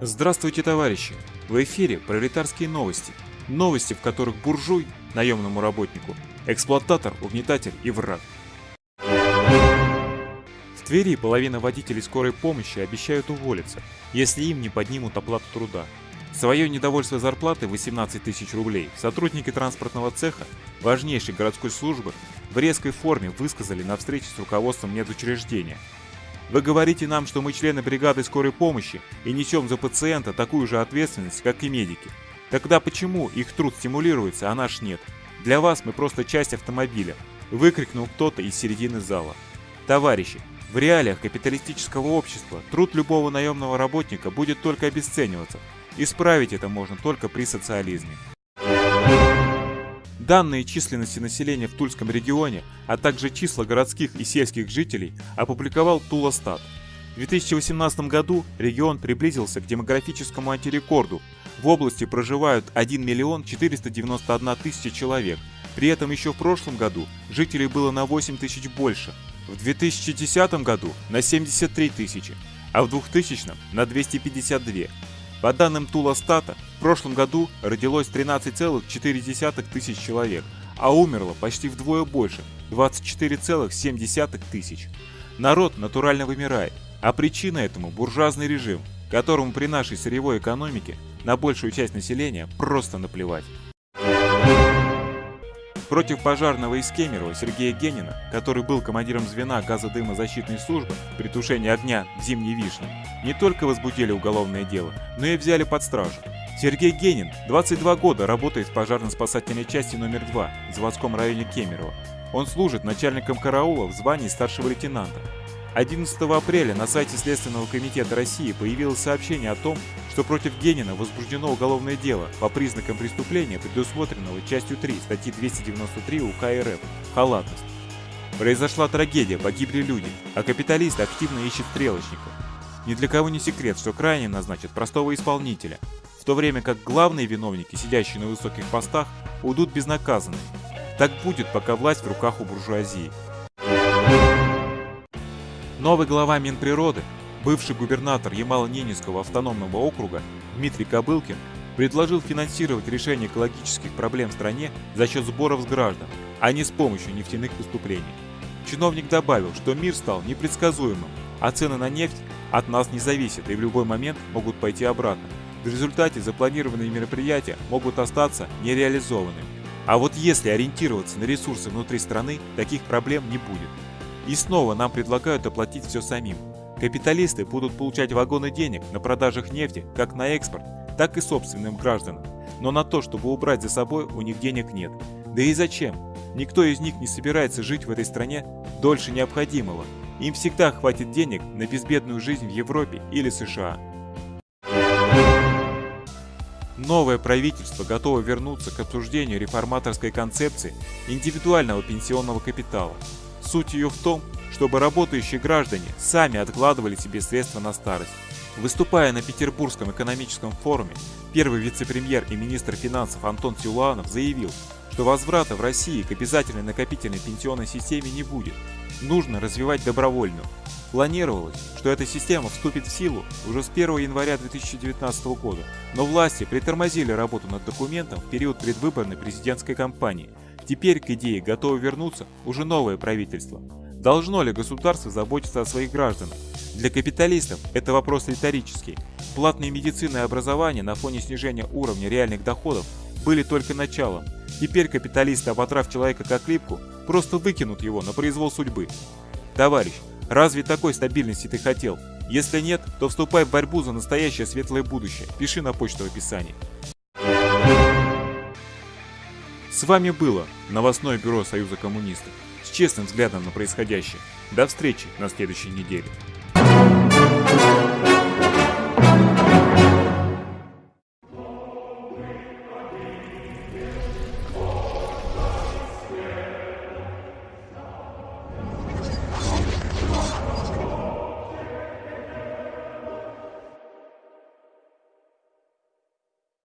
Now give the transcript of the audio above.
Здравствуйте, товарищи! В эфире пролетарские новости. Новости, в которых буржуй, наемному работнику, эксплуататор, угнетатель и враг. В Твери половина водителей скорой помощи обещают уволиться, если им не поднимут оплату труда. Свое недовольство зарплаты 18 тысяч рублей сотрудники транспортного цеха, важнейшей городской службы, в резкой форме высказали на встрече с руководством медучреждения – вы говорите нам, что мы члены бригады скорой помощи и несем за пациента такую же ответственность, как и медики. Тогда почему их труд стимулируется, а наш нет? Для вас мы просто часть автомобиля, выкрикнул кто-то из середины зала. Товарищи, в реалиях капиталистического общества труд любого наемного работника будет только обесцениваться. Исправить это можно только при социализме. Данные численности населения в Тульском регионе, а также числа городских и сельских жителей опубликовал Тулостат. В 2018 году регион приблизился к демографическому антирекорду. В области проживают 1 миллион 491 тысяча человек. При этом еще в прошлом году жителей было на 8 тысяч больше. В 2010 году на 73 тысячи, а в 2000 на 252. По данным Тулостата, в прошлом году родилось 13,4 тысяч человек, а умерло почти вдвое больше – 24,7 тысяч. Народ натурально вымирает, а причина этому – буржуазный режим, которому при нашей сырьевой экономике на большую часть населения просто наплевать. Против пожарного из Кемерово Сергея Генина, который был командиром звена газодымозащитной службы при тушении огня в Зимней Вишне, не только возбудили уголовное дело, но и взяли под стражу. Сергей Генин 22 года работает в пожарно-спасательной части номер 2 в заводском районе Кемерово. Он служит начальником караула в звании старшего лейтенанта. 11 апреля на сайте Следственного комитета России появилось сообщение о том, что против Генина возбуждено уголовное дело по признакам преступления, предусмотренного частью 3 статьи 293 УК РФ «Халатность». Произошла трагедия, погибли люди, а капиталист активно ищет стрелочников. Ни для кого не секрет, что крайне назначат простого исполнителя, в то время как главные виновники, сидящие на высоких постах, уйдут безнаказанными. Так будет, пока власть в руках у буржуазии. Новый глава Минприроды Бывший губернатор Ямало-Ненецкого автономного округа Дмитрий Кобылкин предложил финансировать решение экологических проблем в стране за счет сборов с граждан, а не с помощью нефтяных выступлений. Чиновник добавил, что мир стал непредсказуемым, а цены на нефть от нас не зависят и в любой момент могут пойти обратно. В результате запланированные мероприятия могут остаться нереализованными. А вот если ориентироваться на ресурсы внутри страны, таких проблем не будет. И снова нам предлагают оплатить все самим. Капиталисты будут получать вагоны денег на продажах нефти как на экспорт, так и собственным гражданам. Но на то, чтобы убрать за собой, у них денег нет. Да и зачем? Никто из них не собирается жить в этой стране дольше необходимого. Им всегда хватит денег на безбедную жизнь в Европе или США. Новое правительство готово вернуться к обсуждению реформаторской концепции индивидуального пенсионного капитала. Суть ее в том, чтобы работающие граждане сами откладывали себе средства на старость. Выступая на Петербургском экономическом форуме, первый вице-премьер и министр финансов Антон Силуанов заявил, что возврата в России к обязательной накопительной пенсионной системе не будет. Нужно развивать добровольную. Планировалось, что эта система вступит в силу уже с 1 января 2019 года, но власти притормозили работу над документом в период предвыборной президентской кампании. Теперь к идее готово вернуться уже новое правительство. Должно ли государство заботиться о своих гражданах? Для капиталистов это вопрос риторический. Платные медицины и образование на фоне снижения уровня реальных доходов были только началом. Теперь капиталисты, оботрав человека как липку, просто выкинут его на произвол судьбы. Товарищ, разве такой стабильности ты хотел? Если нет, то вступай в борьбу за настоящее светлое будущее. Пиши на почту в описании. С вами было новостное бюро Союза коммунистов с честным взглядом на происходящее. До встречи на следующей неделе.